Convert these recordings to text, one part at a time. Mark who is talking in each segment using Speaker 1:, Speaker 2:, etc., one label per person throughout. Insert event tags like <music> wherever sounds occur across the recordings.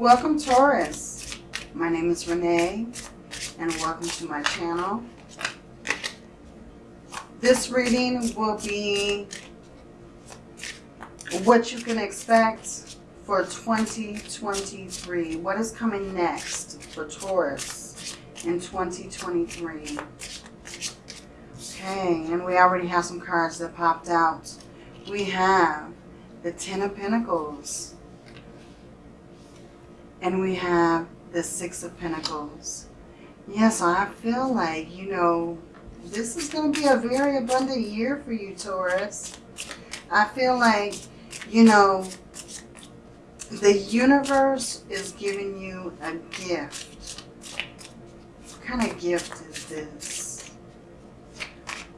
Speaker 1: Welcome Taurus. My name is Renee and welcome to my channel. This reading will be what you can expect for 2023. What is coming next for Taurus in 2023? Okay, and we already have some cards that popped out. We have the Ten of Pentacles. And we have the Six of Pentacles. Yes, I feel like, you know, this is going to be a very abundant year for you, Taurus. I feel like, you know, the universe is giving you a gift. What kind of gift is this?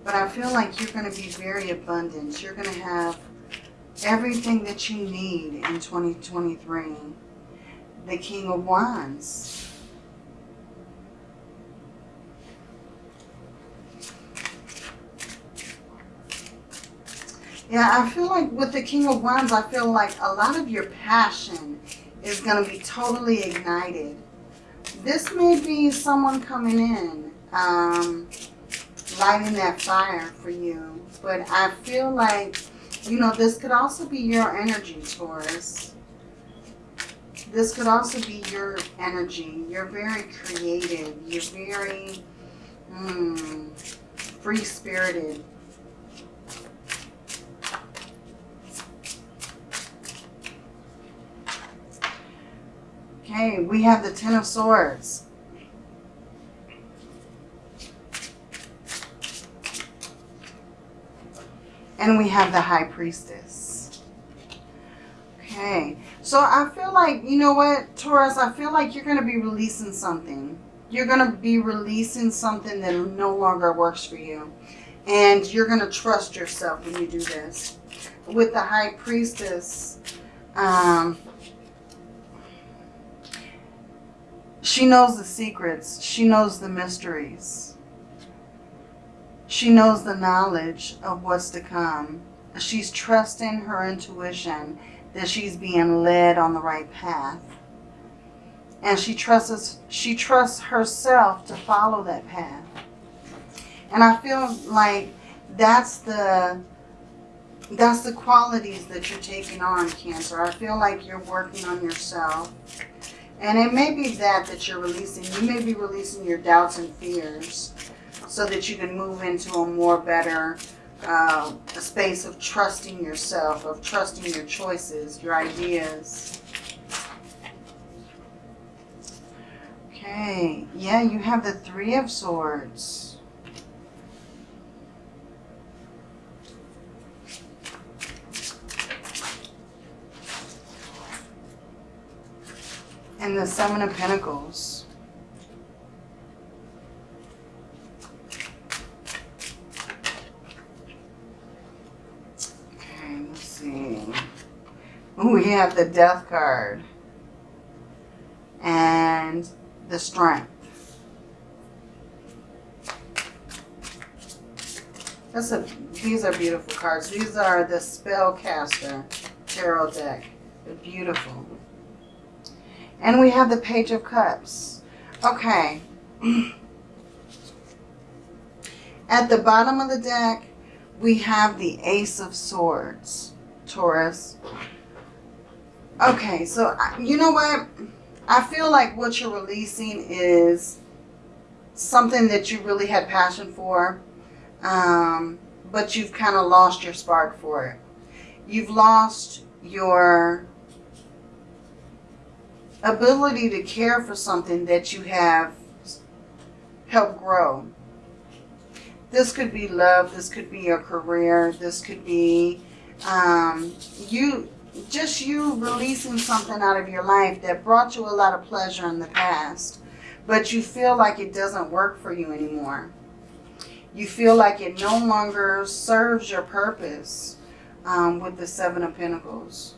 Speaker 1: But I feel like you're going to be very abundant. You're going to have everything that you need in 2023. The King of Wands. Yeah, I feel like with the King of Wands, I feel like a lot of your passion is going to be totally ignited. This may be someone coming in, um, lighting that fire for you. But I feel like, you know, this could also be your energy, Taurus. This could also be your energy. You're very creative. You're very mm, free-spirited. Okay, we have the Ten of Swords. And we have the High Priestess. Okay, so I feel like, you know what, Taurus, I feel like you're going to be releasing something. You're going to be releasing something that no longer works for you. And you're going to trust yourself when you do this. With the High Priestess, um, She knows the secrets. She knows the mysteries. She knows the knowledge of what's to come. She's trusting her intuition that she's being led on the right path. And she trusts, she trusts herself to follow that path. And I feel like that's the that's the qualities that you're taking on, Cancer. I feel like you're working on yourself. And it may be that that you're releasing. You may be releasing your doubts and fears so that you can move into a more better Um, a space of trusting yourself, of trusting your choices, your ideas. Okay, yeah, you have the Three of Swords. and the Seven of Pentacles. Okay, let's see. We have the Death card and the Strength. A, these are beautiful cards. These are the Spellcaster Tarot deck. They're beautiful. And we have the Page of Cups. Okay. <clears throat> At the bottom of the deck, we have the Ace of Swords, Taurus. Okay, so you know what? I feel like what you're releasing is something that you really had passion for, um, but you've kind of lost your spark for it. You've lost your ability to care for something that you have helped grow. This could be love. This could be your career. This could be um, you, just you releasing something out of your life that brought you a lot of pleasure in the past, but you feel like it doesn't work for you anymore. You feel like it no longer serves your purpose um, with the Seven of Pentacles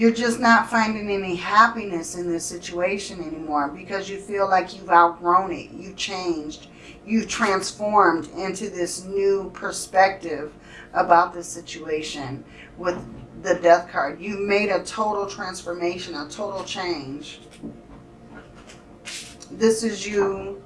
Speaker 1: you're just not finding any happiness in this situation anymore because you feel like you've outgrown it. You've changed. You've transformed into this new perspective about the situation with the death card. You've made a total transformation, a total change. This is you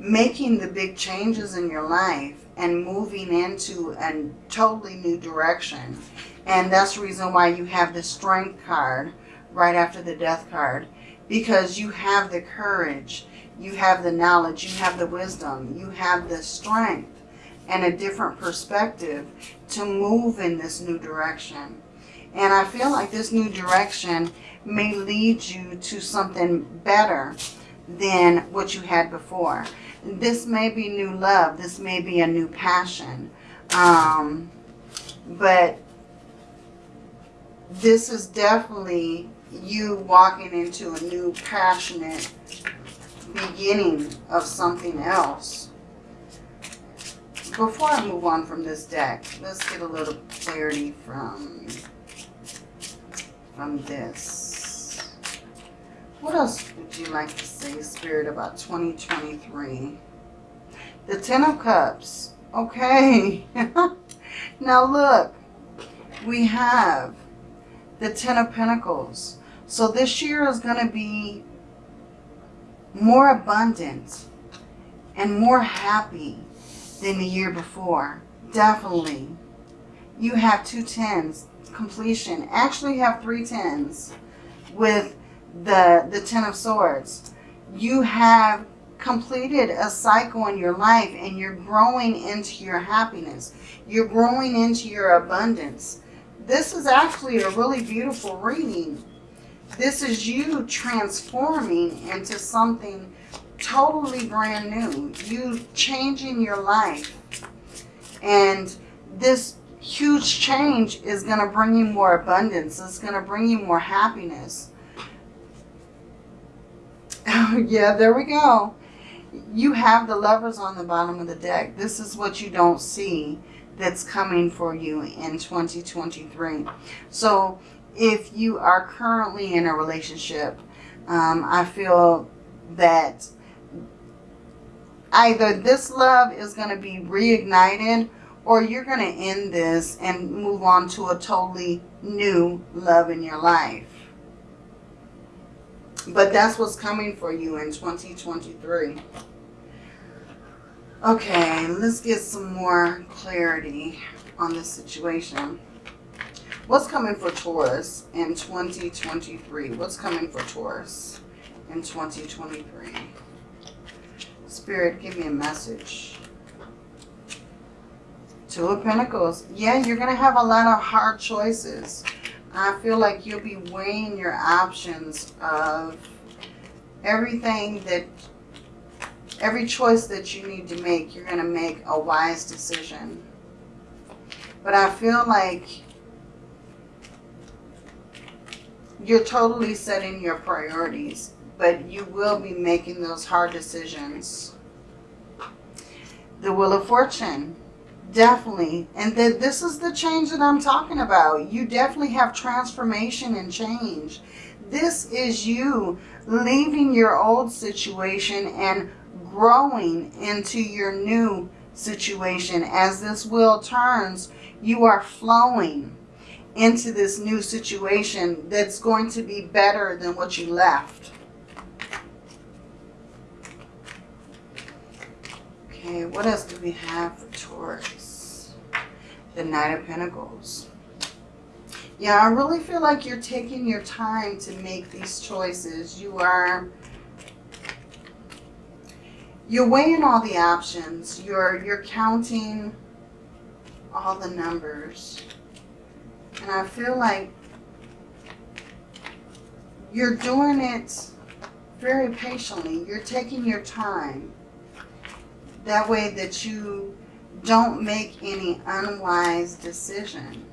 Speaker 1: making the big changes in your life and moving into a totally new direction. And that's the reason why you have the strength card right after the death card. Because you have the courage, you have the knowledge, you have the wisdom, you have the strength and a different perspective to move in this new direction. And I feel like this new direction may lead you to something better than what you had before. This may be new love. This may be a new passion. Um, but this is definitely you walking into a new passionate beginning of something else. Before I move on from this deck, let's get a little clarity from, from this. What else would you like to say, Spirit, about 2023? The Ten of Cups. Okay. <laughs> now look, we have the Ten of Pentacles. So this year is going to be more abundant and more happy than the year before. Definitely. You have two tens, completion. Actually have three tens with the, the Ten of Swords. You have completed a cycle in your life and you're growing into your happiness. You're growing into your abundance. This is actually a really beautiful reading. This is you transforming into something totally brand new. You changing your life. And this huge change is going to bring you more abundance. It's going to bring you more happiness. <laughs> yeah, there we go. You have the lovers on the bottom of the deck. This is what you don't see that's coming for you in 2023. So if you are currently in a relationship, um, I feel that either this love is going to be reignited or you're going to end this and move on to a totally new love in your life. But that's what's coming for you in 2023. Okay, let's get some more clarity on this situation. What's coming for Taurus in 2023? What's coming for Taurus in 2023? Spirit, give me a message. Two of Pentacles. Yeah, you're going to have a lot of hard choices. I feel like you'll be weighing your options of everything that every choice that you need to make, you're going to make a wise decision. But I feel like you're totally setting your priorities, but you will be making those hard decisions. The Wheel of Fortune, definitely. And the, this is the change that I'm talking about. You definitely have transformation and change. This is you leaving your old situation and growing into your new situation. As this wheel turns, you are flowing into this new situation that's going to be better than what you left. Okay, what else do we have for Taurus? The Knight of Pentacles. Yeah, I really feel like you're taking your time to make these choices. You are you're weighing all the options. You're you're counting all the numbers. And I feel like you're doing it very patiently. You're taking your time. That way that you don't make any unwise decision.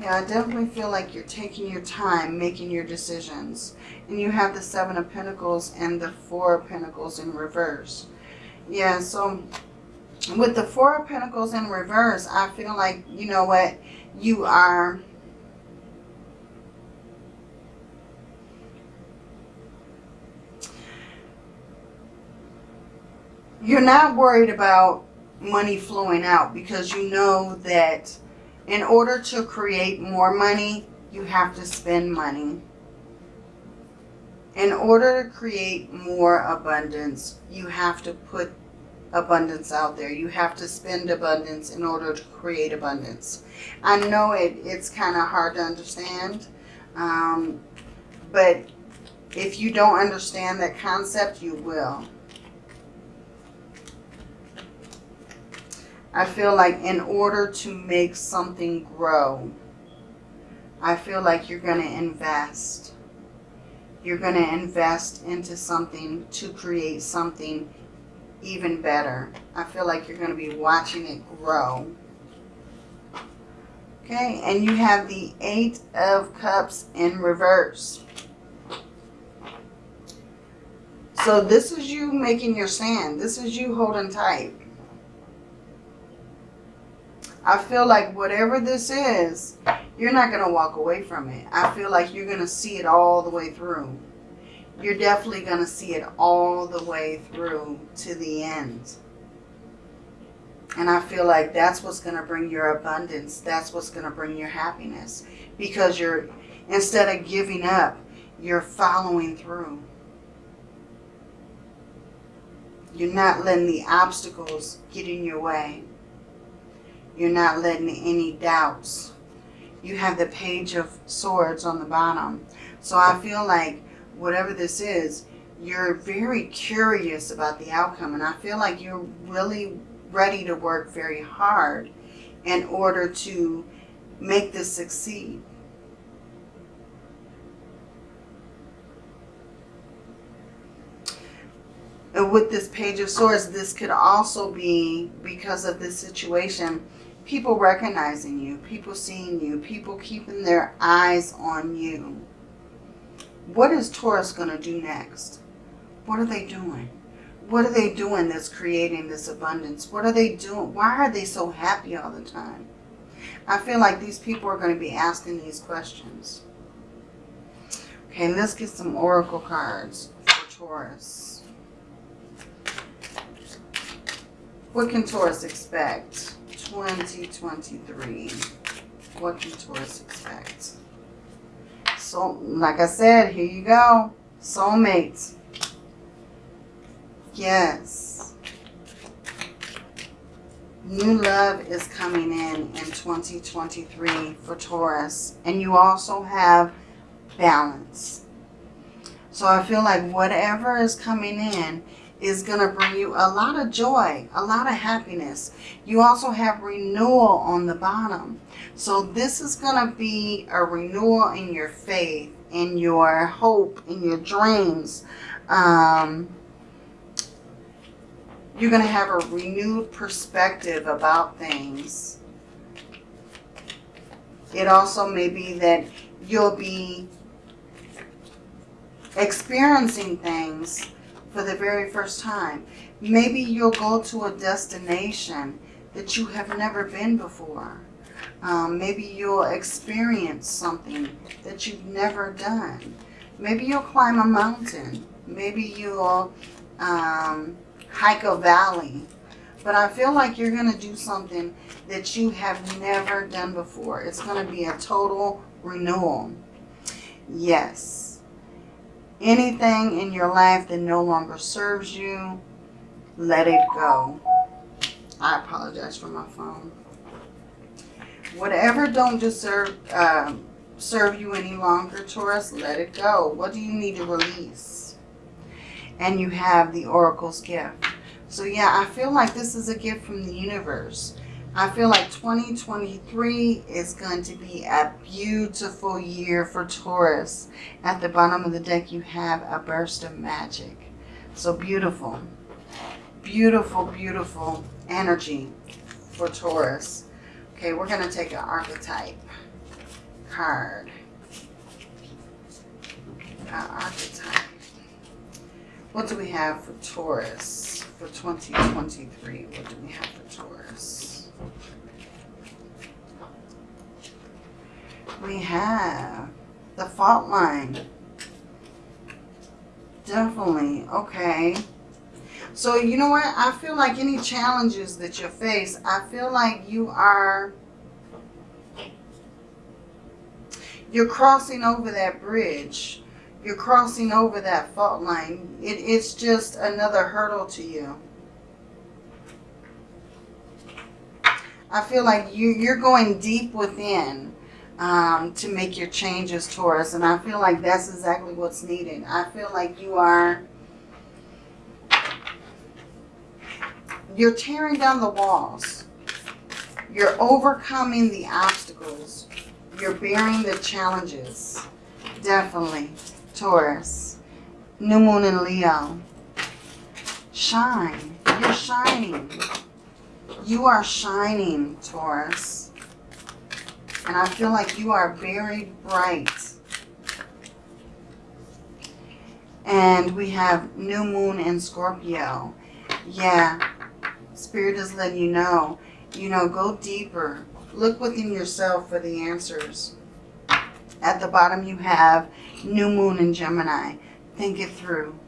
Speaker 1: Yeah, I definitely feel like you're taking your time making your decisions. And you have the Seven of Pentacles and the Four of Pentacles in reverse. Yeah, so with the Four of Pentacles in reverse, I feel like, you know what, you are... You're not worried about money flowing out because you know that in order to create more money, you have to spend money. In order to create more abundance, you have to put abundance out there. You have to spend abundance in order to create abundance. I know it, it's kind of hard to understand, um, but if you don't understand that concept, you will. I feel like in order to make something grow, I feel like you're going to invest. You're going to invest into something to create something even better. I feel like you're going to be watching it grow. Okay, and you have the Eight of Cups in reverse. So this is you making your stand. This is you holding tight. I feel like whatever this is, you're not going to walk away from it. I feel like you're going to see it all the way through. You're definitely going to see it all the way through to the end. And I feel like that's what's going to bring your abundance. That's what's going to bring your happiness. Because you're, instead of giving up, you're following through. You're not letting the obstacles get in your way. You're not letting any doubts. You have the page of swords on the bottom. So I feel like whatever this is, you're very curious about the outcome. And I feel like you're really ready to work very hard in order to make this succeed. And with this Page of Swords, this could also be because of this situation people recognizing you, people seeing you, people keeping their eyes on you. What is Taurus going to do next? What are they doing? What are they doing that's creating this abundance? What are they doing? Why are they so happy all the time? I feel like these people are going to be asking these questions. Okay, let's get some oracle cards for Taurus. What can Taurus expect? 2023. What do Taurus expect? So, like I said, here you go. Soulmates. Yes. New love is coming in in 2023 for Taurus. And you also have balance. So I feel like whatever is coming in is going to bring you a lot of joy, a lot of happiness. You also have renewal on the bottom. So this is going to be a renewal in your faith, in your hope, in your dreams. Um, you're going to have a renewed perspective about things. It also may be that you'll be experiencing things for the very first time. Maybe you'll go to a destination that you have never been before. Um, maybe you'll experience something that you've never done. Maybe you'll climb a mountain. Maybe you'll um, hike a valley. But I feel like you're going to do something that you have never done before. It's going to be a total renewal. Yes anything in your life that no longer serves you, let it go. I apologize for my phone. Whatever don't deserve, uh, serve you any longer, Taurus, let it go. What do you need to release? And you have the Oracle's gift. So yeah, I feel like this is a gift from the universe. I feel like 2023 is going to be a beautiful year for Taurus. At the bottom of the deck, you have a burst of magic. So beautiful. Beautiful, beautiful energy for Taurus. Okay, we're going to take an archetype card. An archetype. What do we have for Taurus for 2023? What do we have for Taurus? We have the fault line. Definitely. Okay. So you know what? I feel like any challenges that you face, I feel like you are you're crossing over that bridge. You're crossing over that fault line. It, it's just another hurdle to you. I feel like you, you're going deep within um, to make your changes, Taurus. And I feel like that's exactly what's needed. I feel like you are... You're tearing down the walls. You're overcoming the obstacles. You're bearing the challenges. Definitely. Taurus. New Moon in Leo. Shine. You're shining. You are shining, Taurus. And I feel like you are very bright. And we have New Moon in Scorpio. Yeah. Spirit is letting you know. You know, go deeper. Look within yourself for the answers. At the bottom you have New Moon in Gemini. Think it through.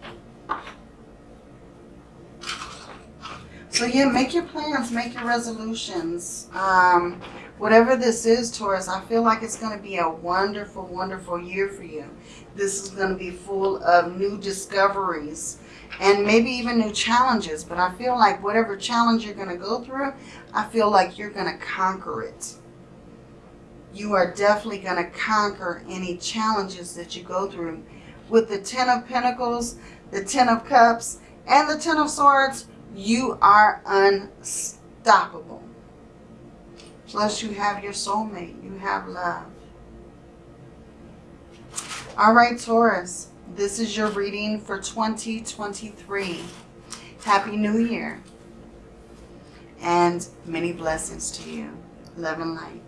Speaker 1: So yeah, make your plans, make your resolutions. Um, whatever this is, Taurus, I feel like it's going to be a wonderful, wonderful year for you. This is going to be full of new discoveries and maybe even new challenges. But I feel like whatever challenge you're going to go through, I feel like you're going to conquer it. You are definitely going to conquer any challenges that you go through. With the Ten of Pentacles, the Ten of Cups, and the Ten of Swords, you are unstoppable. Plus you have your soulmate. You have love. All right, Taurus. This is your reading for 2023. Happy New Year. And many blessings to you. Love and light.